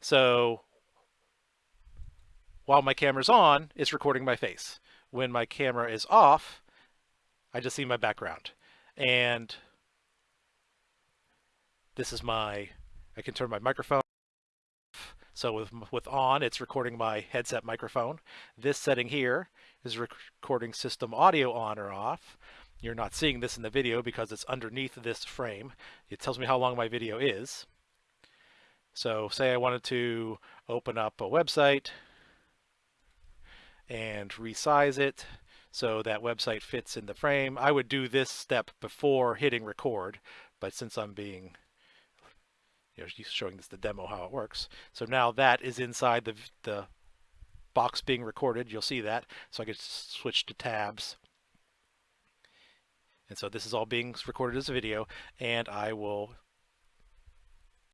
So while my camera's on, it's recording my face. When my camera is off, I just see my background. And this is my, I can turn my microphone so with, with on, it's recording my headset microphone. This setting here is recording system audio on or off. You're not seeing this in the video because it's underneath this frame. It tells me how long my video is. So say I wanted to open up a website and resize it so that website fits in the frame. I would do this step before hitting record, but since I'm being you know, showing this the demo how it works. So now that is inside the, the box being recorded. You'll see that. So I can switch to tabs. And so this is all being recorded as a video and I will